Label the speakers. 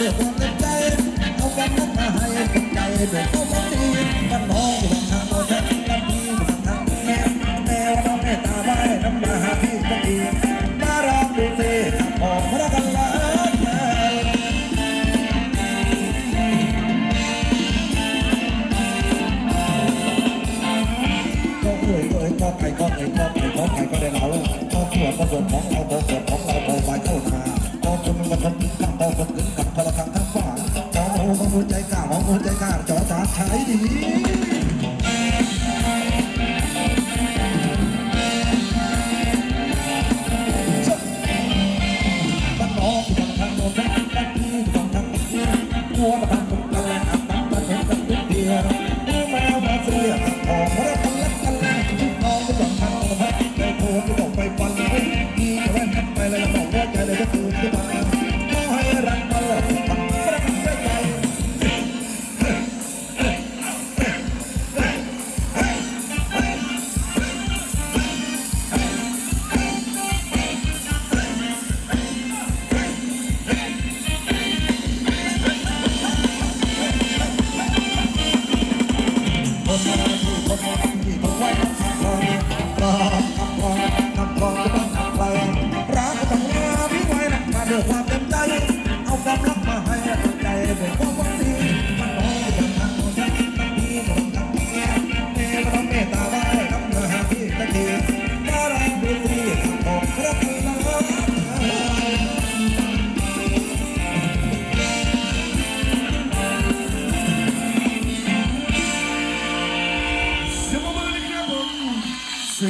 Speaker 1: เด็กคนใจเอาความรักมาให้คนใจเด็กเขาบอกดีกันมองอยู่ทางโน้นทนี้กันพี่อทางแม่แม่น้องแม่ตาไว้น้ำมาหาพี่ก็ดีน่ารักดูสิออกระกันละก็เอ่ยก็เอ่ยก็ไก่ก็เอ่ยก็ไก่ก็ไก่ก็ได้เราก็สวดก็สวนของเราก็สวดของเรากไปเข้ามาก็จนมันทันตั้งก็ถึง คนใจกล้าจอสาใช้ดี